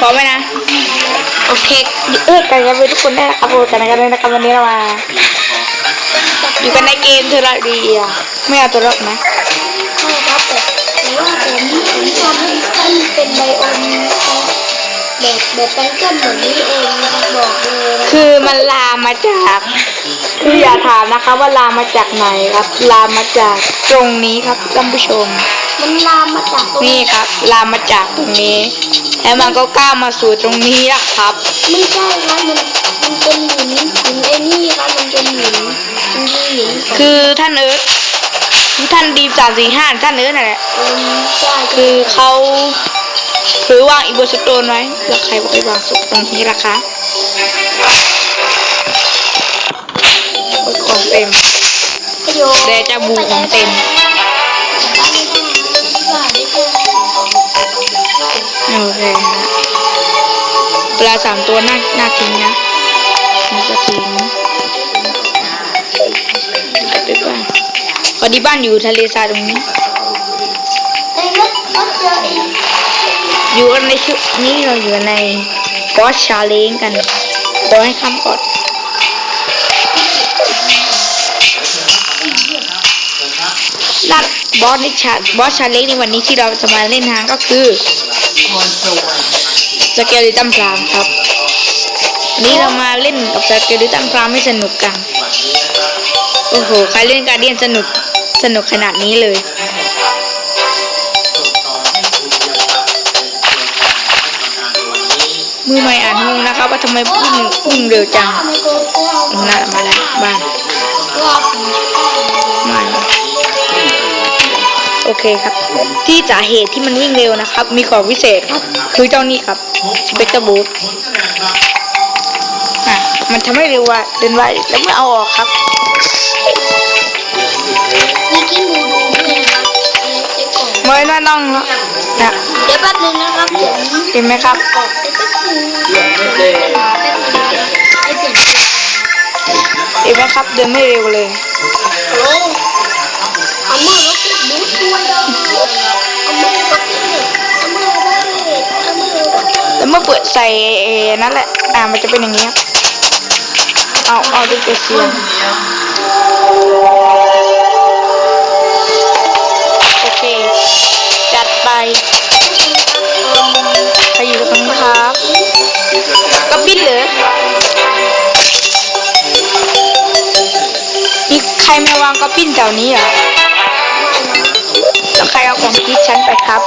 พร้อมไหมนะ โอเคเออกันกันไปทุกคนได้นะครับโอ้กันกันเลยนะครับวันนี้เรามาอยู่กันในเกมเทอร์เรียไม่เอาตัวรอดนะใช่ครับแต่แต่ว่าผมผมทำให้ท่านเป็นไบโอมแบบแบบแปลงเกิลเหมือนนี้เองนะครับบอกเลยนะคือมันลามมาจากคืออย่าถามนะคะว่าลามมาจากไหนครับ ลามมาจากตรงนี้ครับท่านผู้ชม มันลามมาจากตรงนี่ครับ ลามมาจากตรงนี้ แล้วมันก็ก้าวมาสู่ตรงนี้นะครับ ไม่ใช่ครับมันมันเป็นหินหินไอ้นี่ครับมันเป็นหินมันคือหินของคือท่านเอิร์ธท่านดีมสามสี่ห้าท่านเอิร์ธนั่นแหละเอิมใช่คือเขาถือวางอีโบสโตนไว้แล้วใครบอกให้วางสุกตรงนี้ล่ะคะโอ้ยของเต็ม ประโยชน์เดจาบูของเต็ม โอเคฮะปลาสามตัวน่าน่าทิ้งนะนี่ก็ทิ้งกลับไปบ้านพอดีบ้านอยู่ทะเลทรายตรงนี้ อยู่กันในชุดนี้เราอยู่ในบอสชาเลนกันขอให้คำก่อนนัดบอสในชาบอสชาเลนในวันนี้ที่เราจะมาเล่นทางก็คือ สเกลิตัมพรามครับวันนี้เรามาเล่นกับสเกลิตัมพรามให้สนุกกัน โอ้โห ใครเล่นการเดียนสนุก สนุกขนาดนี้เลยมือใหม่อ่านงงนะครับว่าทำไมวิ่งวิ่งเร็วจังทำไมตัวเจ้าน่ามาแล้วบ้านรอบของมา โอเคครับ ที่สาเหตุที่มันวิ่งเร็วนะครับ มีของพิเศษครับ คือเจ้านี่ครับสเปกเตอร์บูทอะมันทำให้เร็วว่าเดินไวแล้วไม่เอาออกครับมีกิ้งดูดูด้วยนะครับเช็คของไม่น่าน้องแล้วนะเดี๋ยวแป๊บนึงนะครับผมเห็นไหมครับออกไปแป๊บนึงแป๊บนึงแป๊บนึงให้เปลี่ยนเห็นไหมครับ เดินไม่เร็วเลยโอ้เอามือ เมื่อเปิดใส่นั่นแหละ อ่ามันจะเป็นอย่างนี้ครับ เอาเอาดูเกเสียงโอเค จัดไปใครอยู่ตรงนี้ครับก็ปิ้นเหรอมีใครมาวางก็ปิ้นแถวนี้เหรอแล้วใครเอาของคิดฉันไปครับ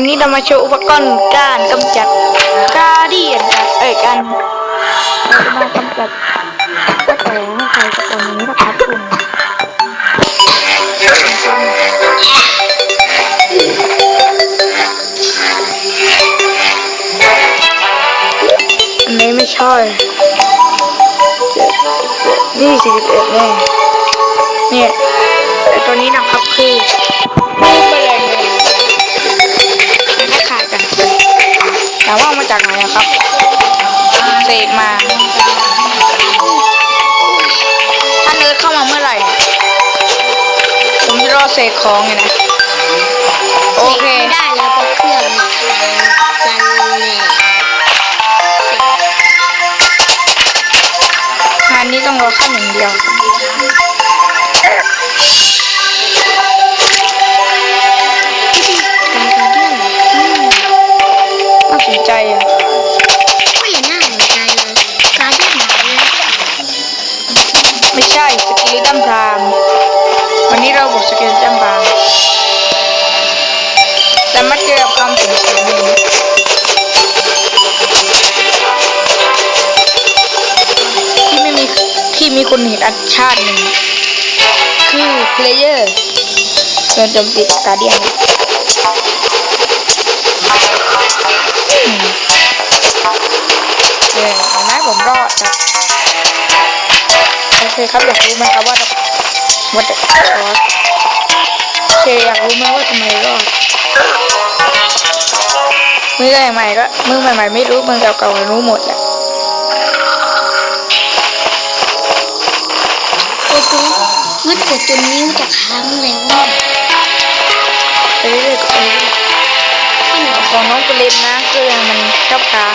วันนี้เรามาโชว์อุปกรณ์การกำจัดกาเดียนครับเอ้ยกันเราจะมากำจัดก็แต่ให้ใครสักคนนี้นะครับคุณอันนี้ไม่ใช่เจ็ดเจ็ดนี่สิบเอ็ดแน่เนี่ยแต่ตัวนี้นะครับคือ เสกมา ถ้าเนิร์ดเข้ามาเมื่อไหร่ ผมจะรอเสกของไงนะ โอเคไม่ได้แล้วก็เครื่องมันกันแหละงานนี้ต้องรอขั้นหนึ่งเดียว คุณเห็นอันชาติหนึ่งคือเพลเยอร์โดนโจมตีจากการเดียนอืมเนี่ยนไหมผมรอดครับโอเคครับอยากรู้ไหมครับว่าว่าแต่โอเคอยากรู้ไหมว่าทำไมรอดมือใหม่ๆก็มือใหม่ๆไม่รู้มือเก่าๆรู้หมดแหละ มืดแต่จนนิ้วจะค้างแล้วว่าไปเรื่อยๆก็ไปเรื่อยของน้องปริมนะเครื่องมันชอบค้าง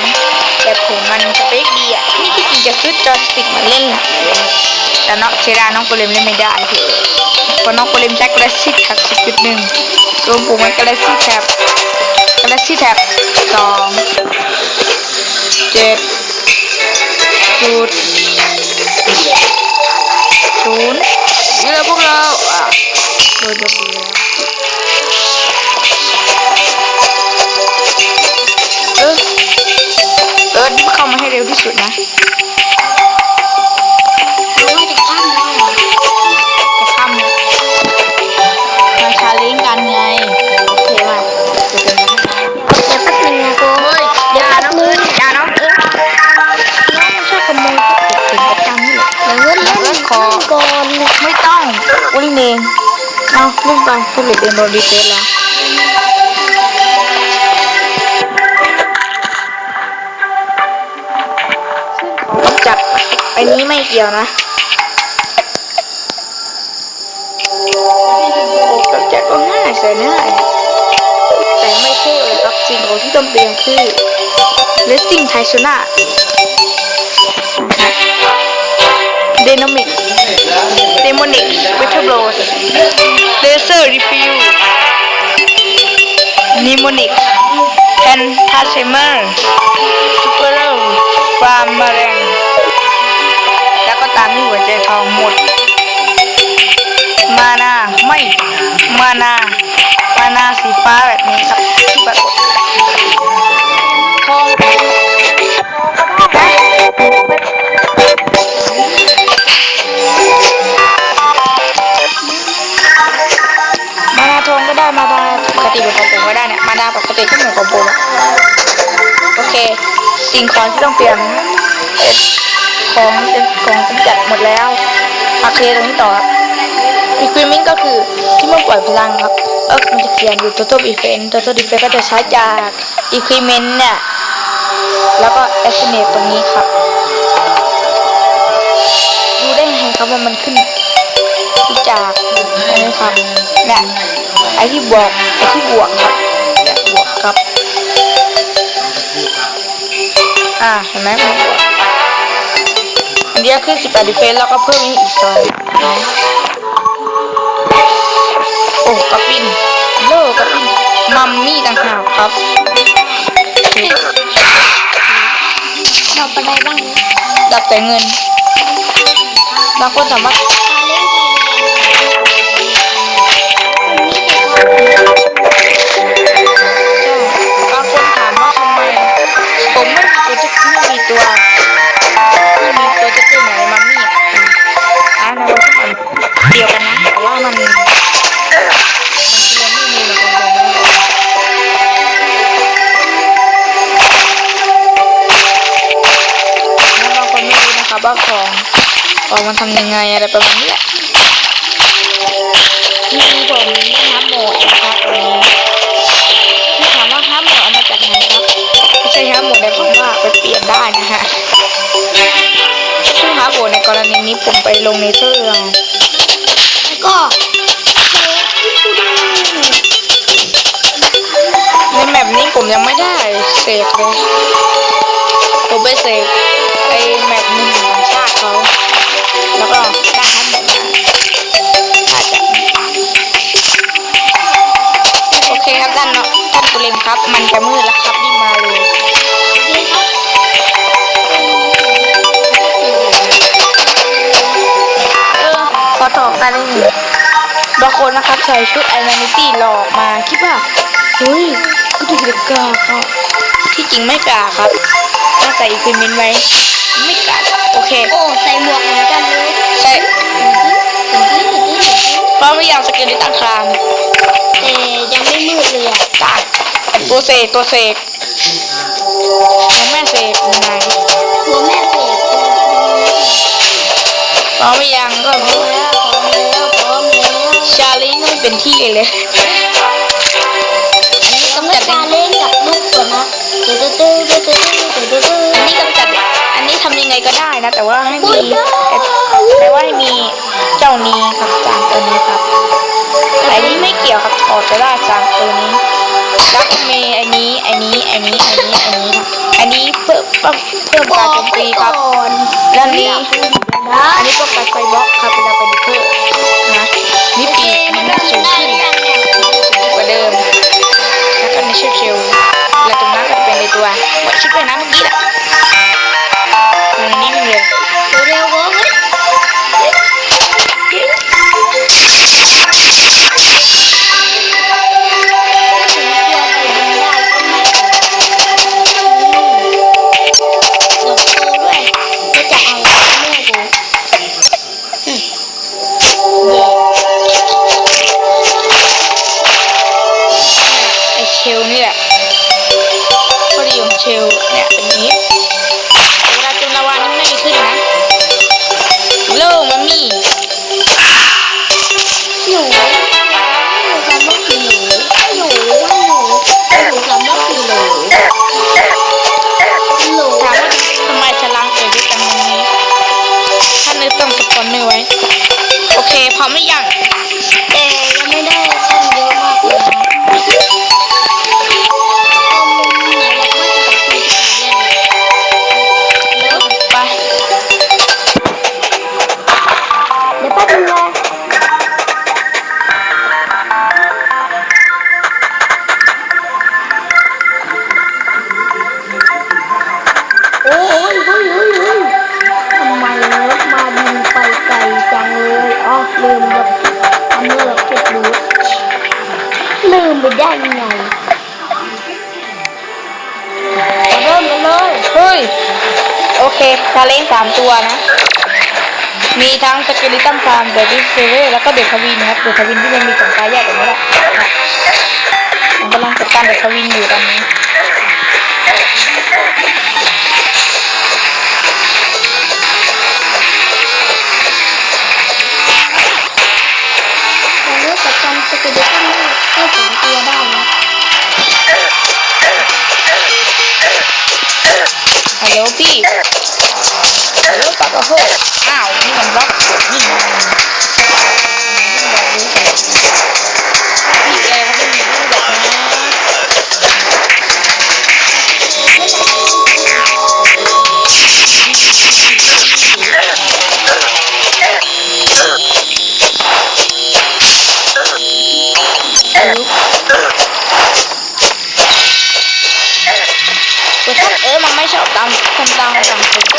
แต่ผมมันสเปคดีอะนี่ที่จริงจะซื้อจอสติกมาเล่นแหละแต่น้องเชดาน้องปริมเล่นไม่ได้คือเพราะน้องปริมใช้กระชิดแท็บ10.1รวมผมมันกระชิดแท็บกระชิดแท็บสองเจ็ดจุดศูนย์ นี่แหละพวกเราอะโดนจับแล้วเออเออเข้ามาให้เร็วที่สุดนะ เอาเล่นไปผู้หลีกเองโดนดีเซลแล้วซึ่งของกำจัดไอ้นี้ไม่เกี่ยวนะจัดก็ง่ายใส่ง่ายแต่ไม่เท่เลยครับสิ่งของที่ต้องเตรียมคือ Racing t y s o n a Dynamic Demonic Battle Blow Laser Refill Mnemonic Phantasmer Super Farm m a r a n แล้วก็ตามด้วยหัวใจทองหมด มานาไม่มานามานาสีฟ้าแบบนี้ครับที่ปรากฏทอง สิ่งของที่ต้องเตรียมเอ่อของเป็นของกำจัดหมดแล้วโอเคตรงนี้ต่อครับ Equipment ก็คือที่มันปล่อยพลังครับเออมันจะเขียนอยู่ Total Defense Total Defense ก็จะใช้จาก Equipment เนี่ยแล้วก็ Estimate ตรงนี้ครับดูได้ไงครับว่ามันขึ้นจากอันนี้ครับเนี่ยไอที่บวกไอที่บวกครับ อ่าเห็นไหมมันบวกอันนี้ขึ้น18 Defense แล้วก็เพิ่มอีกสองนะโอ้กระปินโลกระปินมัมมี่ต่างหากครับเราไปได้บ้างนะดับแต่เงินบางคนสามารถ องมันทำยังไงอะไรประมาณนี้แหละมีผมได้ฮับโหมดนะครับตรงนี้ที่ถามว่าฮับโหมดเอามาจากไหนครับไม่ใช่ฮับโหมดในความว่าไปเปลี่ยนได้นะฮะซึ่งฮับโหมดในกรณีนี้ผมไปลงในเทอร์เอาแล้วก็เซฟที่กูได้ในแมปนี้ผมยังไม่ได้เสกเลยผมไปเสกไอแมปหนึ่งของชาติเขา แล้วก็ได้ฮับโหมดมาอาจจะโอเคครับด้านเนาะด้านกุเลมครับ มันจะมืดแล้วครับรีบมาเลยนี่ครับเออขอตอบกันเลยหนึ่งบางคนนะครับใส่ชุดไอแมนิตี้หลอกมาคิดว่าเฮ้ยก็ดูเด็กกาค่ะที่จริงไม่กาครับถ้าใส่อีกเป็นเมนไว้ไม่กัดโอเค โอ้ ใส่หมวกนกั ยากสเกลลิตันครามแต่ยังไม่มืดเลยอะตายตัวเสกตัวเสกยังแม่เสกยังไงตัวแม่เสกพร้อมหรือยังก็พร้อมแล้วพร้อมแล้วพร้อมแล้วชาลิงไม่เป็นที่เลยอันนี้ต้องกำมาจัดชาเล่นกับลูกก่อนนะตื้อตื้อตื้อตื้อตื้อตื้อตื้ออันนี้กำจัด อันนี้ทำยังไงก็ได้นะ แต่ว่าให้อุ้มียได้แต่ว่าให้มีเจ้านี้ครับสามตัวนี้ครับแต่อันนี้ไม่เกี่ยวครับออกจะได้สามตัวนี้แล้วก็มีอันนี้อันนี้อันนี้อันนี้อันนี้ครับอันนี้เพิ่มเพิ่มเพิ่มบอการโจกมไปตีคก่รัอบนแล้วอันนี้นะอันนี้ป้องกันไฟบล็อกครับ เคชาเลนสามตัวนะ มีทั้งสเกลิตันฟาร์มเดวิดเซเวอร์แล้วก็เดอะทวินนะครับ เดอะทวินที่มันมีสองตาแยกกันไม่ได้ผมกำลังจัดการเดอะทวินอยู่ตอนนี้เอกกับการสกิลได้ได้สองตัวได้นะ ฮัลโหลพี่ฮัลโหลปากกระโหกอ้าวนี่มันบล็อกนี่มันพี่แก ไม่ชอบ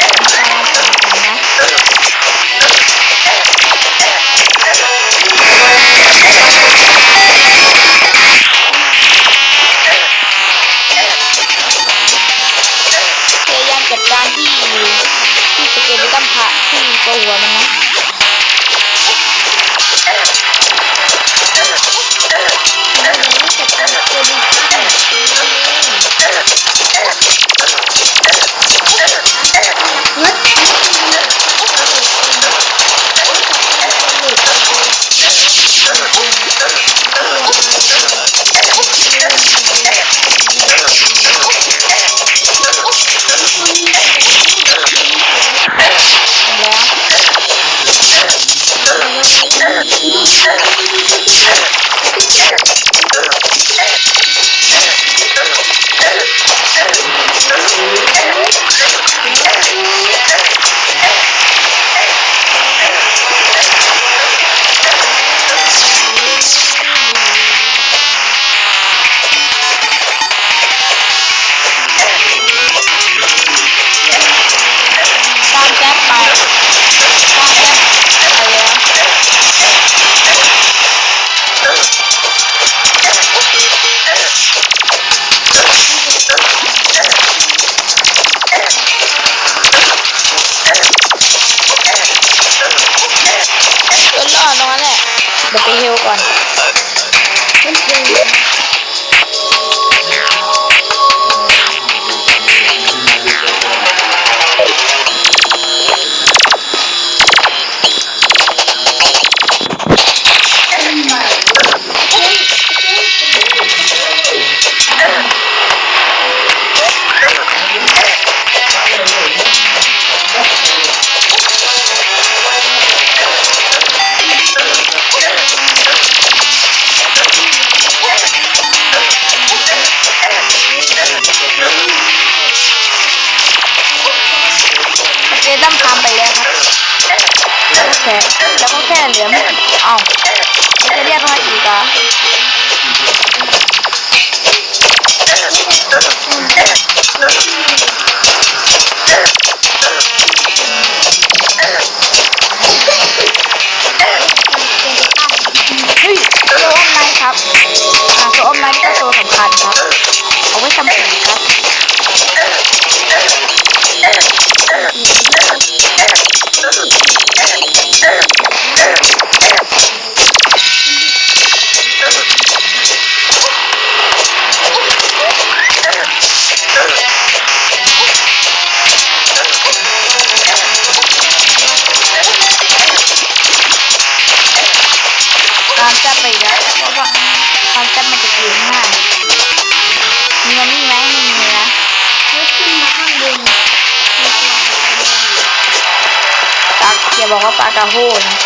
บอกว่าปลากระโหนะ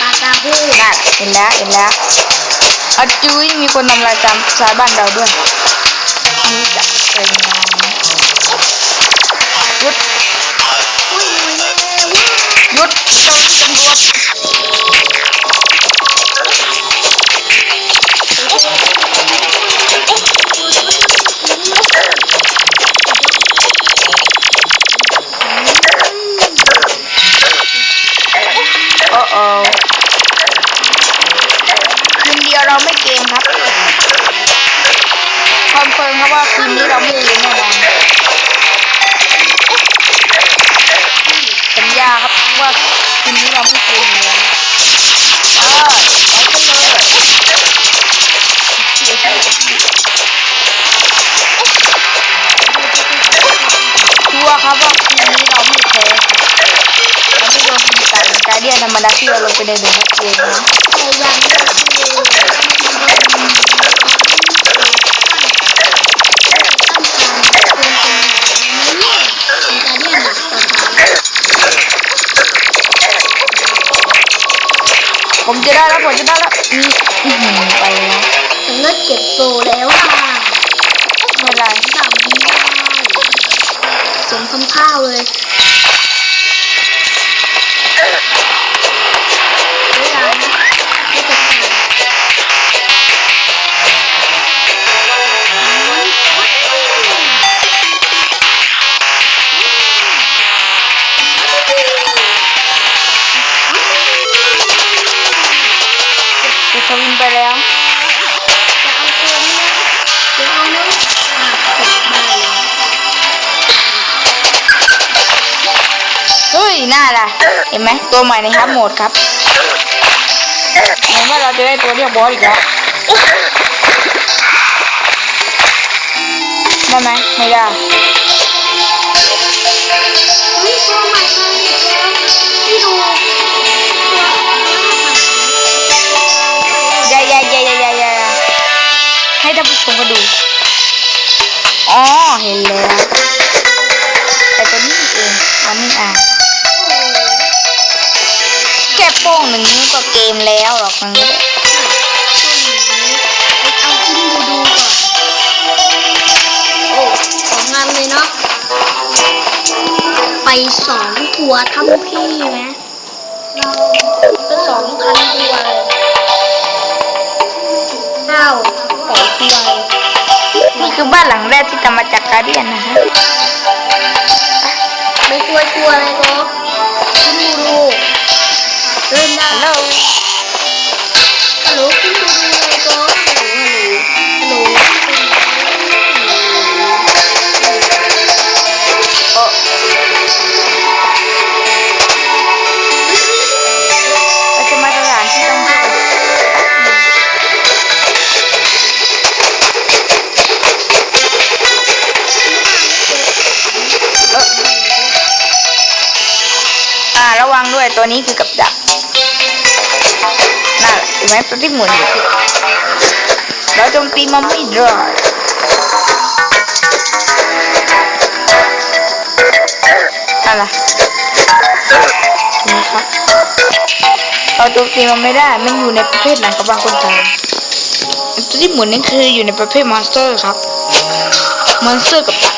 ปลากระหูนั่นเห็นแล้วเห็นแล้วเอาจุ้ยมีคนทำลายตามสายบ้านเราด้วยนี่จะ รเดียนธรรมดาที่เราลงไปในหนึ่งเกมนะแต่ยังไม่คือตั้งนเป็นนี้เป็นการเรียนหนักต่อไปผมจะได้แล้วผมจะได้แล้วอืมอื้อหือไปแล้วถึงเลิกเก็บโตแล้วอะไม่เป็นไรดำไม่ได้สมคำข้าวเลย เห็นไหมตัวใหม่ในฮับโหมดครับเหมือนว่าเราจะได้ตัวเรียกบอสอีกแล้วได้ไหมไม่ได้เฮ้ยตัวใหม่มาอีกแล้วที่ดูตัวอย่าอย่าอย่าอย่าอย่าอย่าให้ท่านผู้ชมก็ดู อ๋อ เห็นแล้ว แต่ตัวนี้เองวันนี้อะแค่ โป้งหนึ่งนิ้วก็เกมแล้วหรอกมันไม่ได้เอาขึ้นดูดูก่อน โอ้สองงานเลยเนาะ ไปสองตัวทำพี่ไหมเราก็สองพันตัวเลยอ้าวสองตัวเลยนี่คือบ้านหลังแรกที่ทำมาจากการเดียนนะฮะ ไม่กลัวกลัวเลยก็ขึ้นดูดู เริ่มได้ฮัลโหลฮัลโหลขึ้นดูดูเลยก็ฮัลโหลฮัลโหลฮัลโหลเราจะมาสถานที่ต้องเที่ยวอ่าระวังด้วยตัวนี้คือกับดัก ไหมตัวที่หมุนอยู่ที่เราโจมตีมันไม่ได้อะไรนี่ครับเราโจมตีมันไม่ได้ มันอยู่ในประเภทหนังกระบังคนไทยตัวที่หมุนนี่คืออยู่ในประเภทมอนสเตอร์ครับมอนสเตอร์กับดัก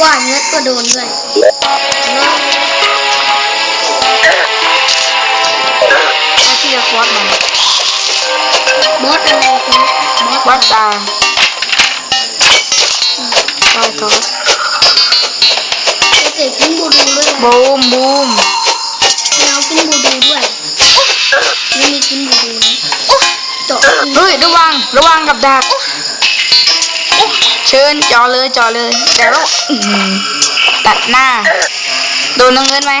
ว่าว่าเงือกก็โดนด้วย วัดตาใช่ครับเด็กกินบูดูด้วยนะบูมบูมเรากินบูดูด้วยไม่มีกินบูดูนะเจาะเฮ้ยระวังระวังกับดักเชิญจอเลยจอเลยแต่ว่าอื้อหือตัดหน้า โดนน้องเงินไหม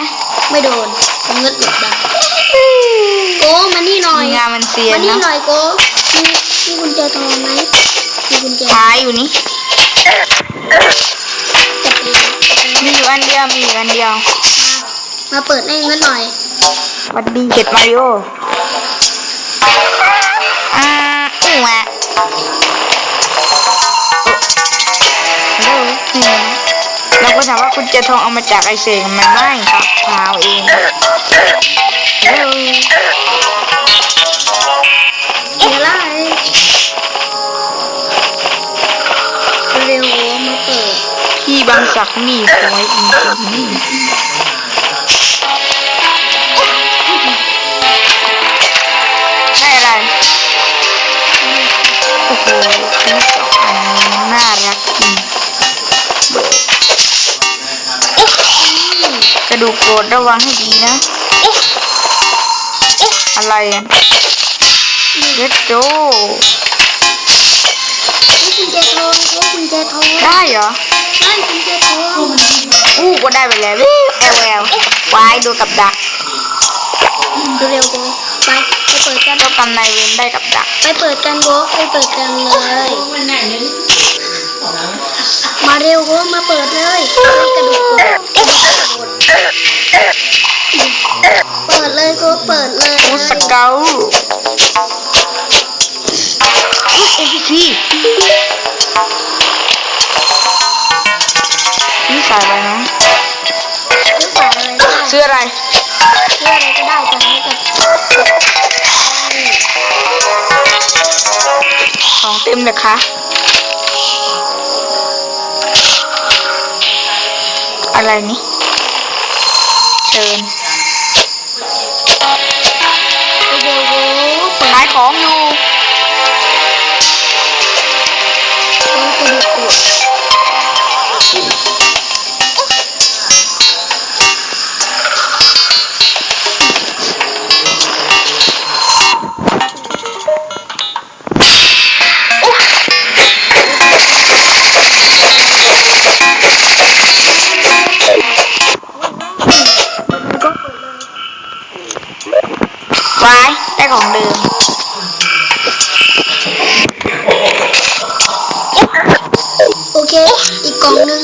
ไม่โดนเงือกหลบได้โก้มานี่หน่อยงานมันเสียมานนี่นะหน่อยโก้ มีมีกุญแจทองไหมมีกุญแจหายอยู่นี่จับไปเลยจับไปมีอยู่อันเดียวมีอยู่อันเดียว มาเปิดให้เงินหน่อยสวัสดีเห็ดมาริโออ่าอู้วะฮัลโหลอืมเราก็ถามว่าคุณเจทองเอามาจากไอเสกมันไม่ครับเท้าเอง สักดิ์นี่สวยจริงๆได้อะไร โอ้โหต้องอันนี้น่ารักจริงกระดูกโกรธระวังให้ดีนะ อะไรอะเวทโจโอ้กุญแจทองโอ้กุญแจทองได้เหรอ องอู้ก็ได้ไปแล้วแอลแอลวายดูกับดักเร็วๆโก้ไปไปเปิดกันเจ้ากรรมนายเวรได้กับดัก ไปเปิดกันโก้ไปเปิดกันเลยมาเร็วโก้มาเปิดเลยกระดูกโก้เปิดเลยโก้เปิดเลยโอ้สเกลอุ๊ย MVP นี่ ใส่อะไรนะหรือเปล่าอะไรก็ได้ซื้ออะไรเพื่ออะไรก็ได้แต่ไม่กับของเต็มเลยคะอะไรนี่เชิญ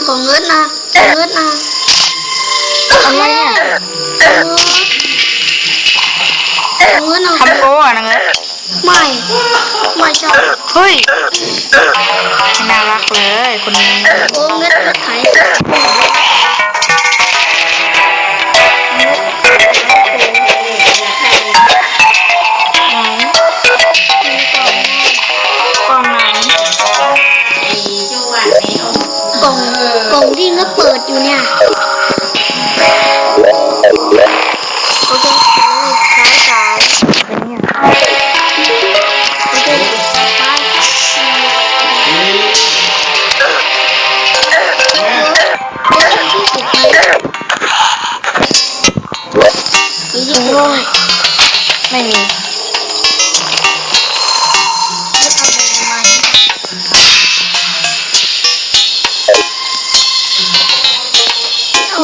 ของเงินนะเงินนะอะไรเนี่ยเงินเอาทำโก้อะนะเงี้ยไม่ไม่ใช่เฮ้ยน่ารักเลยคนนี้โอ้เงินเงินขาย เปิดอยู่เนี่ย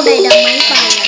เอาใ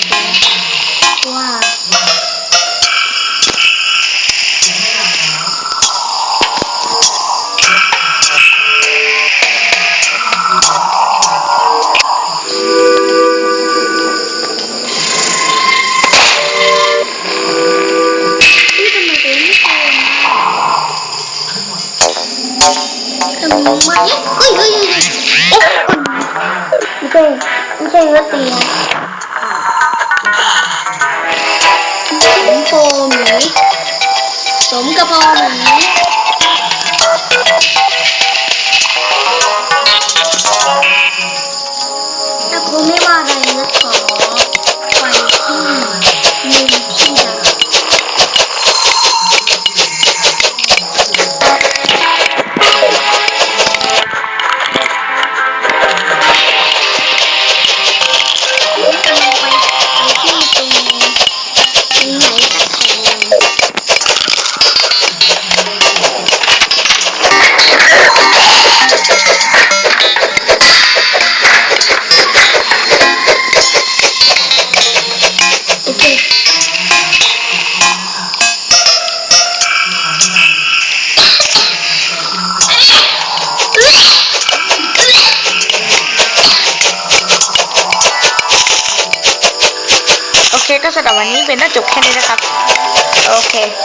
ก็